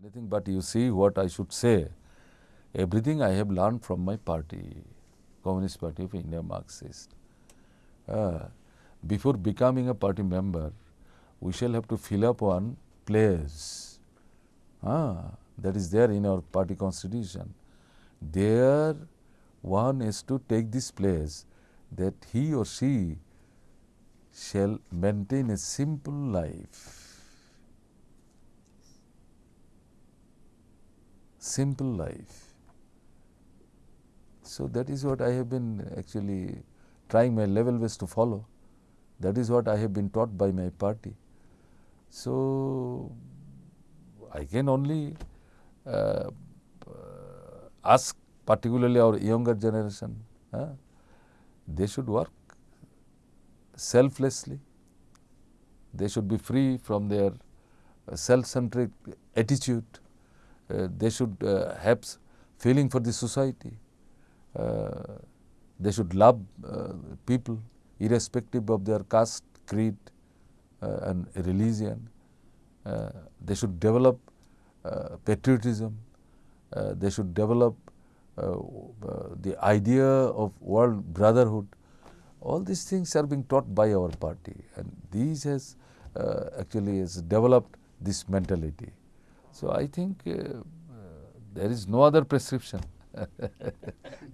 anything but you see what I should say. Everything I have learned from my party, Communist Party of India Marxist. Uh, before becoming a party member, we shall have to fill up one place ah, that is there in our party constitution. There one is to take this place that he or she shall maintain a simple life simple life. So that is what I have been actually trying my level best to follow. That is what I have been taught by my party. So I can only uh, ask particularly our younger generation, uh, they should work selflessly. They should be free from their self-centric attitude Uh, they should uh, have feeling for the society. Uh, they should love uh, people irrespective of their caste, creed uh, and religion. they should develop patriotism. they should develop the idea of world brotherhood. All these things are being taught by our party and these has actually has developed this mentality. So I think uh, uh, there is no other prescription.